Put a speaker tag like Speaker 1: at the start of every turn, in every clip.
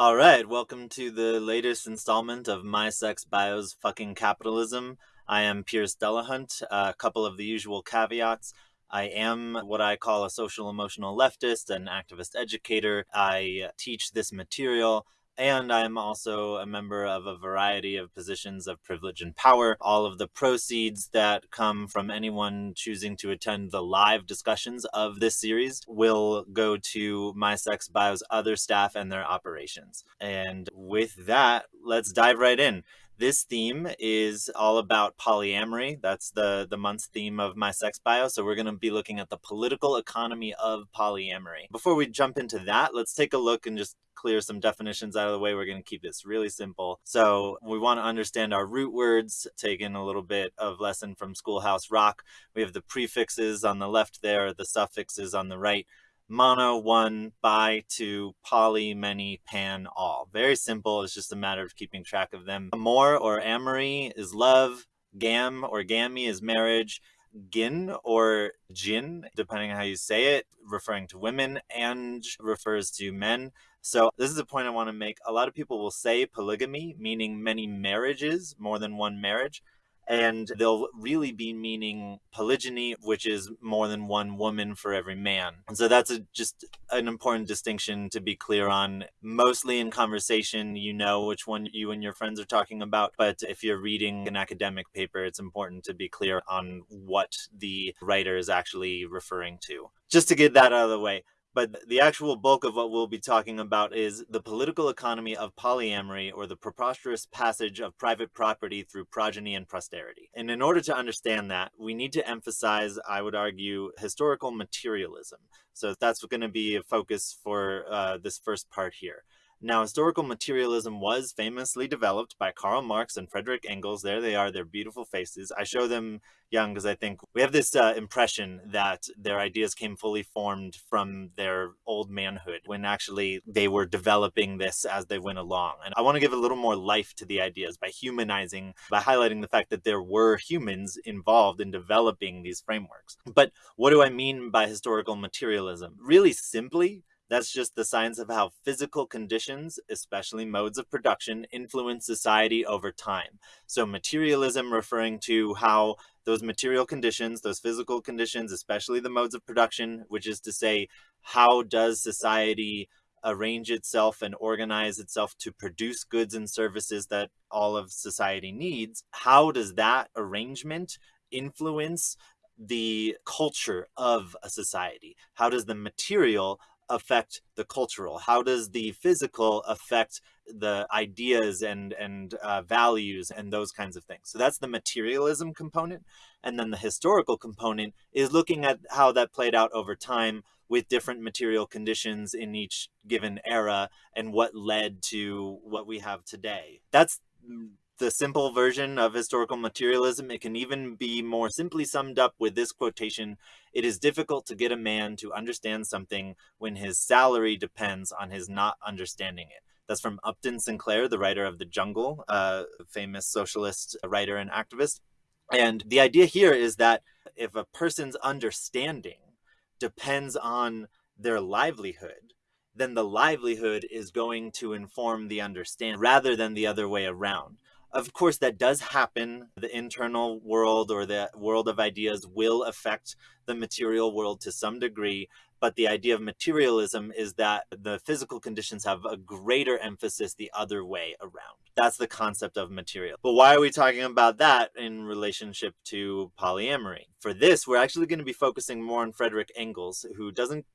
Speaker 1: All right, welcome to the latest installment of My Sex Bio's Fucking Capitalism. I am Pierce Delahunt. A couple of the usual caveats. I am what I call a social emotional leftist, an activist educator. I teach this material and I'm also a member of a variety of positions of privilege and power. All of the proceeds that come from anyone choosing to attend the live discussions of this series will go to My Sex Bio's other staff and their operations. And with that, let's dive right in. This theme is all about polyamory. That's the, the month's theme of my sex bio. So we're going to be looking at the political economy of polyamory. Before we jump into that, let's take a look and just clear some definitions out of the way. We're going to keep this really simple. So we want to understand our root words, taking a little bit of lesson from Schoolhouse Rock. We have the prefixes on the left there, the suffixes on the right mono, one, bi, two, poly, many, pan, all. Very simple. It's just a matter of keeping track of them. Amor or amory is love. Gam or gami is marriage. Gin or jin, depending on how you say it, referring to women, and refers to men. So this is a point I want to make. A lot of people will say polygamy, meaning many marriages, more than one marriage and they'll really be meaning polygyny, which is more than one woman for every man. And so that's a, just an important distinction to be clear on. Mostly in conversation, you know which one you and your friends are talking about, but if you're reading an academic paper, it's important to be clear on what the writer is actually referring to. Just to get that out of the way. But the actual bulk of what we'll be talking about is the political economy of polyamory or the preposterous passage of private property through progeny and posterity. And in order to understand that, we need to emphasize, I would argue, historical materialism. So that's going to be a focus for uh, this first part here. Now, historical materialism was famously developed by Karl Marx and Frederick Engels. There they are, their beautiful faces. I show them young because I think we have this uh, impression that their ideas came fully formed from their old manhood when actually they were developing this as they went along. And I want to give a little more life to the ideas by humanizing, by highlighting the fact that there were humans involved in developing these frameworks. But what do I mean by historical materialism? Really simply, that's just the science of how physical conditions, especially modes of production, influence society over time. So materialism referring to how those material conditions, those physical conditions, especially the modes of production, which is to say, how does society arrange itself and organize itself to produce goods and services that all of society needs? How does that arrangement influence the culture of a society? How does the material affect the cultural? How does the physical affect the ideas and and uh, values and those kinds of things? So that's the materialism component, and then the historical component is looking at how that played out over time with different material conditions in each given era and what led to what we have today. That's the simple version of historical materialism. It can even be more simply summed up with this quotation It is difficult to get a man to understand something when his salary depends on his not understanding it. That's from Upton Sinclair, the writer of The Jungle, a famous socialist writer and activist. And the idea here is that if a person's understanding depends on their livelihood, then the livelihood is going to inform the understand rather than the other way around. Of course, that does happen. The internal world or the world of ideas will affect the material world to some degree, but the idea of materialism is that the physical conditions have a greater emphasis the other way around. That's the concept of material. But why are we talking about that in relationship to polyamory? For this, we're actually going to be focusing more on Frederick Engels, who doesn't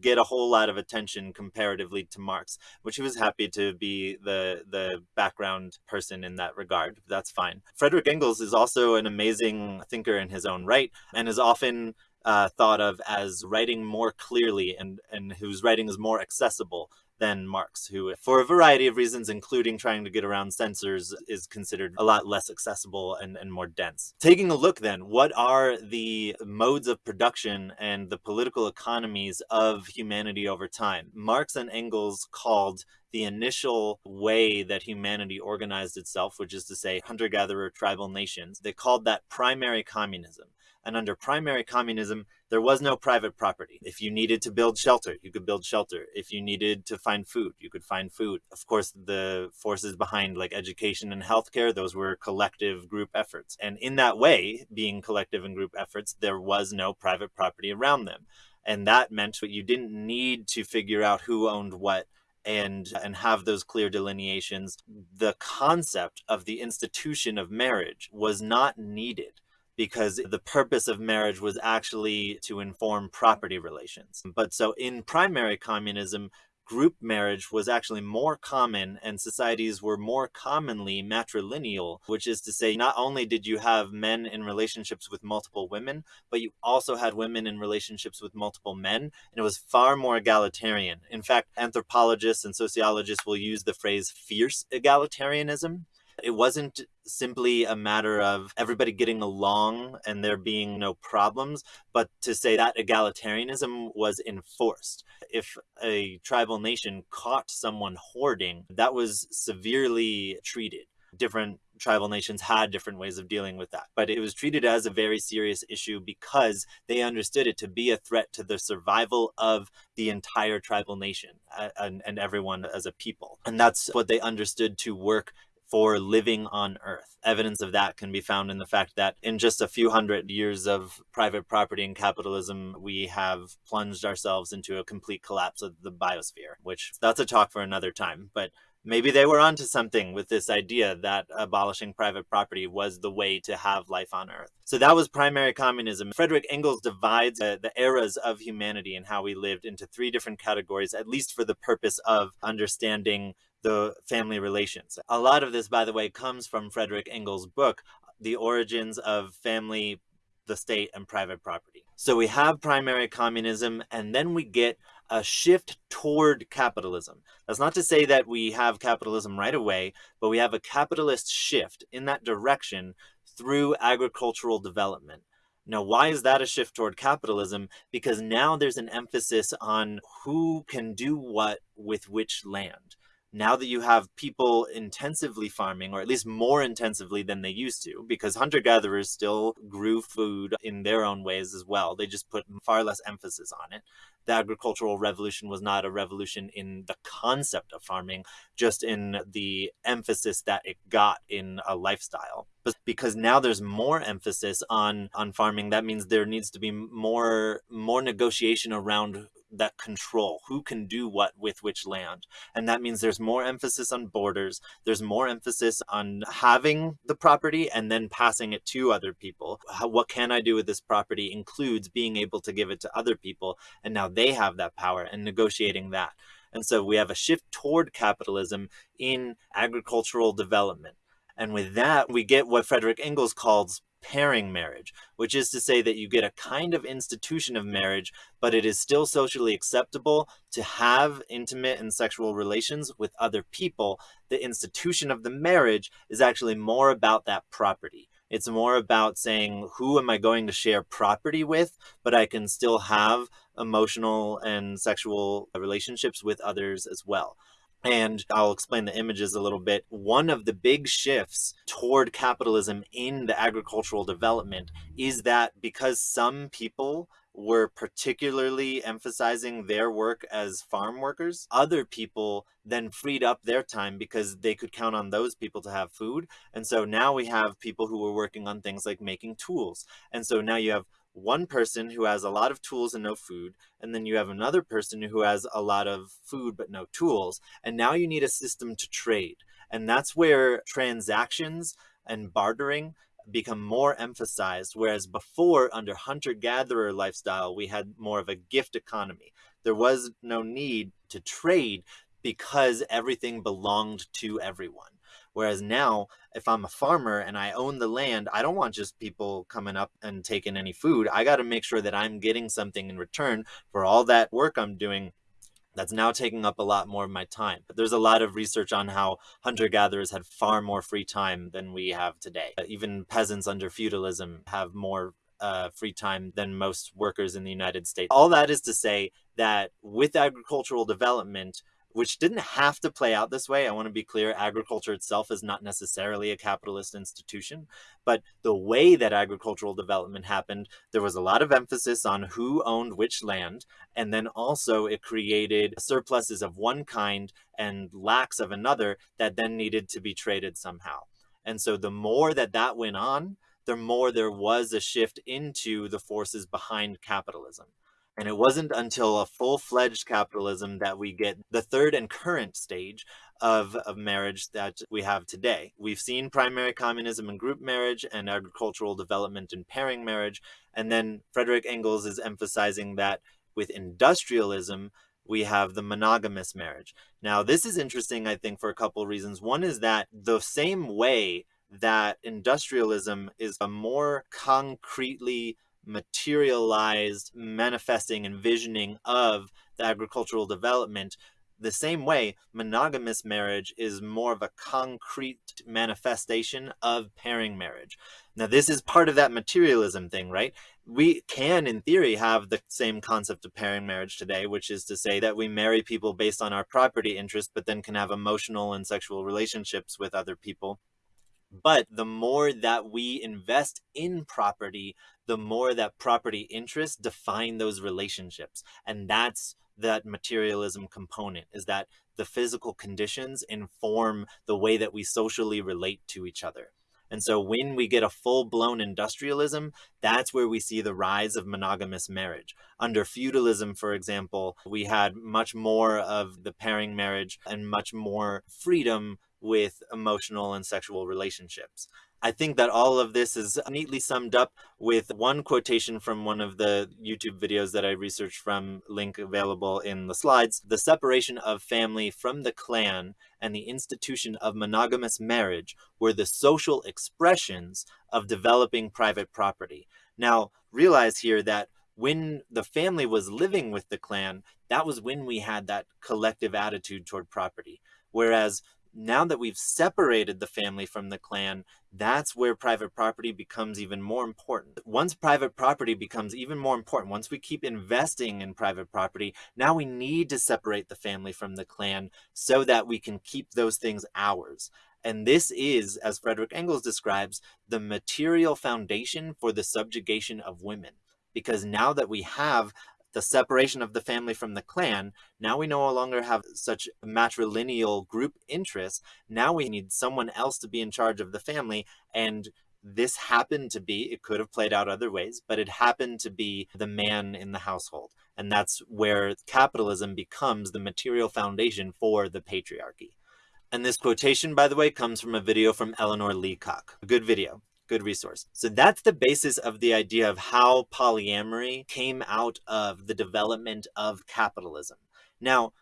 Speaker 1: get a whole lot of attention comparatively to Marx, which he was happy to be the, the background person in that regard. That's fine. Frederick Engels is also an amazing thinker in his own right and is often uh, thought of as writing more clearly and, and whose writing is more accessible than Marx, who, for a variety of reasons, including trying to get around censors, is considered a lot less accessible and, and more dense. Taking a look then, what are the modes of production and the political economies of humanity over time? Marx and Engels called the initial way that humanity organized itself, which is to say hunter gatherer tribal nations, they called that primary communism. And under primary communism, there was no private property. If you needed to build shelter, you could build shelter. If you needed to find food, you could find food. Of course, the forces behind like education and healthcare, those were collective group efforts. And in that way, being collective and group efforts, there was no private property around them. And that meant that you didn't need to figure out who owned what and and have those clear delineations the concept of the institution of marriage was not needed because the purpose of marriage was actually to inform property relations. But so in primary communism, group marriage was actually more common and societies were more commonly matrilineal, which is to say, not only did you have men in relationships with multiple women, but you also had women in relationships with multiple men, and it was far more egalitarian. In fact, anthropologists and sociologists will use the phrase fierce egalitarianism it wasn't simply a matter of everybody getting along and there being no problems, but to say that egalitarianism was enforced. If a tribal nation caught someone hoarding, that was severely treated. Different tribal nations had different ways of dealing with that. But it was treated as a very serious issue because they understood it to be a threat to the survival of the entire tribal nation and, and everyone as a people. And that's what they understood to work for living on Earth. Evidence of that can be found in the fact that in just a few hundred years of private property and capitalism, we have plunged ourselves into a complete collapse of the biosphere, which that's a talk for another time. But maybe they were onto something with this idea that abolishing private property was the way to have life on earth. So that was primary communism. Frederick Engels divides uh, the eras of humanity and how we lived into three different categories, at least for the purpose of understanding the family relations. A lot of this, by the way, comes from Frederick Engels' book, The Origins of Family, the State, and Private Property. So we have primary communism, and then we get a shift toward capitalism. That's not to say that we have capitalism right away, but we have a capitalist shift in that direction through agricultural development. Now, why is that a shift toward capitalism? Because now there's an emphasis on who can do what with which land now that you have people intensively farming, or at least more intensively than they used to, because hunter gatherers still grew food in their own ways as well, they just put far less emphasis on it. The agricultural revolution was not a revolution in the concept of farming, just in the emphasis that it got in a lifestyle. But because now there's more emphasis on on farming, that means there needs to be more more negotiation around that control who can do what with which land. And that means there's more emphasis on borders there's more emphasis on having the property and then passing it to other people. How, what can i do with this property includes being able to give it to other people and now they have that power and negotiating that. And so we have a shift toward capitalism in agricultural development. And with that we get what frederick engels calls pairing marriage, which is to say that you get a kind of institution of marriage, but it is still socially acceptable to have intimate and sexual relations with other people. The institution of the marriage is actually more about that property. It's more about saying, who am I going to share property with, but I can still have emotional and sexual relationships with others as well and I'll explain the images a little bit. One of the big shifts toward capitalism in the agricultural development is that because some people were particularly emphasizing their work as farm workers, other people then freed up their time because they could count on those people to have food. And so now we have people who were working on things like making tools. And so now you have one person who has a lot of tools and no food, and then you have another person who has a lot of food but no tools. And now you need a system to trade. And that's where transactions and bartering become more emphasized. Whereas before, under hunter gatherer lifestyle, we had more of a gift economy. There was no need to trade because everything belonged to everyone. Whereas now, if I'm a farmer and I own the land, I don't want just people coming up and taking any food. I got to make sure that I'm getting something in return for all that work I'm doing that's now taking up a lot more of my time. But there's a lot of research on how hunter gatherers had far more free time than we have today. Even peasants under feudalism have more uh, free time than most workers in the United States. All that is to say that with agricultural development, which didn't have to play out this way. I want to be clear agriculture itself is not necessarily a capitalist institution, but the way that agricultural development happened, there was a lot of emphasis on who owned which land. And then also it created surpluses of one kind and lacks of another that then needed to be traded somehow. And so the more that that went on, the more there was a shift into the forces behind capitalism. And it wasn't until a full fledged capitalism that we get the third and current stage of, of marriage that we have today. We've seen primary communism and group marriage and agricultural development and pairing marriage. And then Frederick Engels is emphasizing that with industrialism, we have the monogamous marriage. Now, this is interesting, I think, for a couple of reasons. One is that the same way that industrialism is a more concretely materialized manifesting and visioning of the agricultural development the same way monogamous marriage is more of a concrete manifestation of pairing marriage. Now this is part of that materialism thing right? We can in theory have the same concept of pairing marriage today which is to say that we marry people based on our property interest but then can have emotional and sexual relationships with other people but the more that we invest in property, the more that property interests define those relationships. And that's that materialism component is that the physical conditions inform the way that we socially relate to each other. And so when we get a full blown industrialism, that's where we see the rise of monogamous marriage. Under feudalism, for example, we had much more of the pairing marriage and much more freedom with emotional and sexual relationships. I think that all of this is neatly summed up with one quotation from one of the YouTube videos that I researched from, link available in the slides. The separation of family from the clan and the institution of monogamous marriage were the social expressions of developing private property. Now, realize here that when the family was living with the clan, that was when we had that collective attitude toward property. Whereas now that we've separated the family from the clan, that's where private property becomes even more important. Once private property becomes even more important, once we keep investing in private property, now we need to separate the family from the clan so that we can keep those things ours. And this is, as Frederick Engels describes, the material foundation for the subjugation of women. Because now that we have the separation of the family from the clan, now we no longer have such matrilineal group interests. Now we need someone else to be in charge of the family. And this happened to be, it could have played out other ways, but it happened to be the man in the household. And that's where capitalism becomes the material foundation for the patriarchy. And this quotation, by the way, comes from a video from Eleanor Leacock. A good video good resource. So that's the basis of the idea of how polyamory came out of the development of capitalism. Now,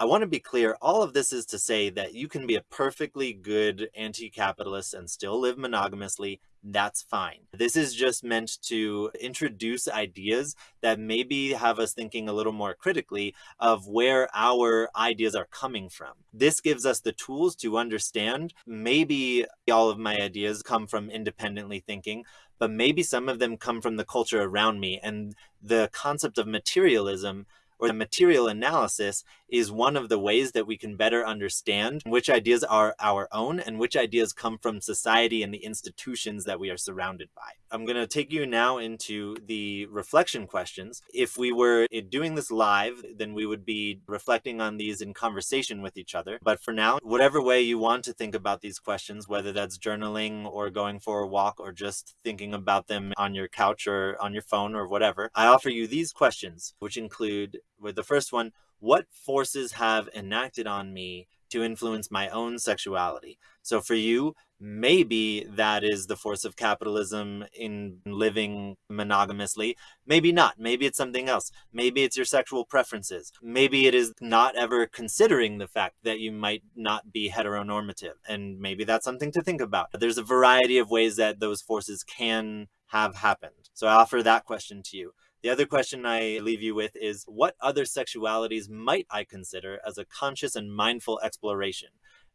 Speaker 1: I want to be clear, all of this is to say that you can be a perfectly good anti-capitalist and still live monogamously. That's fine. This is just meant to introduce ideas that maybe have us thinking a little more critically of where our ideas are coming from. This gives us the tools to understand maybe all of my ideas come from independently thinking, but maybe some of them come from the culture around me and the concept of materialism or the material analysis is one of the ways that we can better understand which ideas are our own and which ideas come from society and the institutions that we are surrounded by. I'm going to take you now into the reflection questions. If we were doing this live, then we would be reflecting on these in conversation with each other. But for now, whatever way you want to think about these questions, whether that's journaling or going for a walk or just thinking about them on your couch or on your phone or whatever, I offer you these questions, which include with the first one, what forces have enacted on me to influence my own sexuality? So for you, maybe that is the force of capitalism in living monogamously. Maybe not. Maybe it's something else. Maybe it's your sexual preferences. Maybe it is not ever considering the fact that you might not be heteronormative. And maybe that's something to think about. There's a variety of ways that those forces can have happened. So I offer that question to you. The other question I leave you with is what other sexualities might I consider as a conscious and mindful exploration?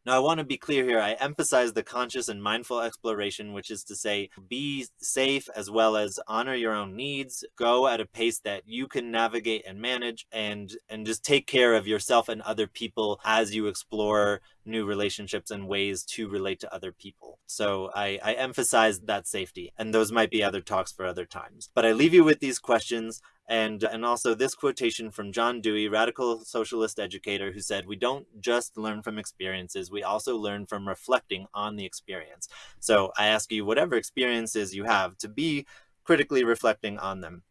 Speaker 1: Now, I want to be clear here. I emphasize the conscious and mindful exploration, which is to say, be safe as well as honor your own needs, go at a pace that you can navigate and manage, and and just take care of yourself and other people as you explore new relationships and ways to relate to other people. So I, I emphasize that safety, and those might be other talks for other times. But I leave you with these questions and and also this quotation from John Dewey, radical socialist educator, who said, "We don't just learn from experiences; we also learn from reflecting on the experience." So I ask you, whatever experiences you have, to be critically reflecting on them.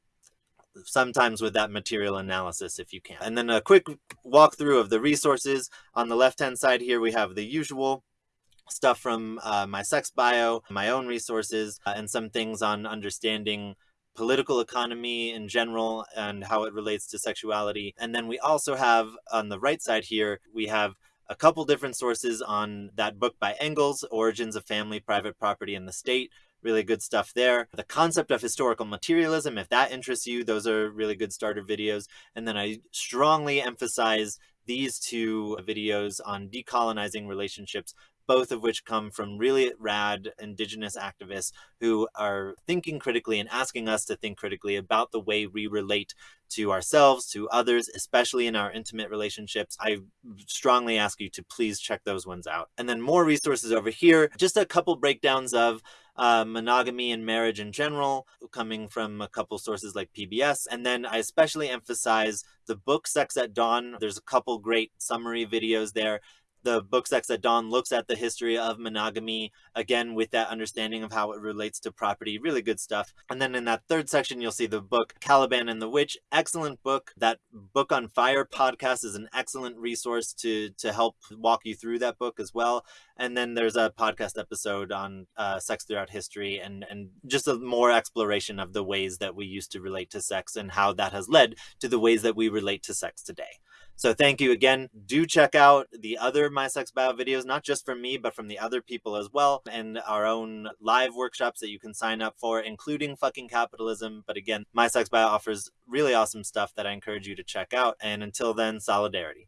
Speaker 1: Sometimes with that material analysis, if you can. And then a quick walkthrough of the resources. On the left hand side here, we have the usual stuff from uh, my sex bio, my own resources, uh, and some things on understanding political economy in general and how it relates to sexuality. And then we also have on the right side here, we have a couple different sources on that book by Engels, Origins of Family, Private Property, and the State. Really good stuff there. The concept of historical materialism, if that interests you, those are really good starter videos. And then I strongly emphasize these two videos on decolonizing relationships both of which come from really rad indigenous activists who are thinking critically and asking us to think critically about the way we relate to ourselves, to others, especially in our intimate relationships. I strongly ask you to please check those ones out. And then more resources over here, just a couple breakdowns of uh, monogamy and marriage in general, coming from a couple sources like PBS. And then I especially emphasize the book Sex at Dawn. There's a couple great summary videos there the book Sex at Dawn looks at the history of monogamy, again, with that understanding of how it relates to property. Really good stuff. And then in that third section, you'll see the book Caliban and the Witch. Excellent book. That Book on Fire podcast is an excellent resource to, to help walk you through that book as well. And then there's a podcast episode on uh, sex throughout history and, and just a more exploration of the ways that we used to relate to sex and how that has led to the ways that we relate to sex today. So thank you again. Do check out the other My Sex Bio videos, not just from me, but from the other people as well, and our own live workshops that you can sign up for, including fucking capitalism. But again, My Sex Bio offers really awesome stuff that I encourage you to check out. And until then, solidarity.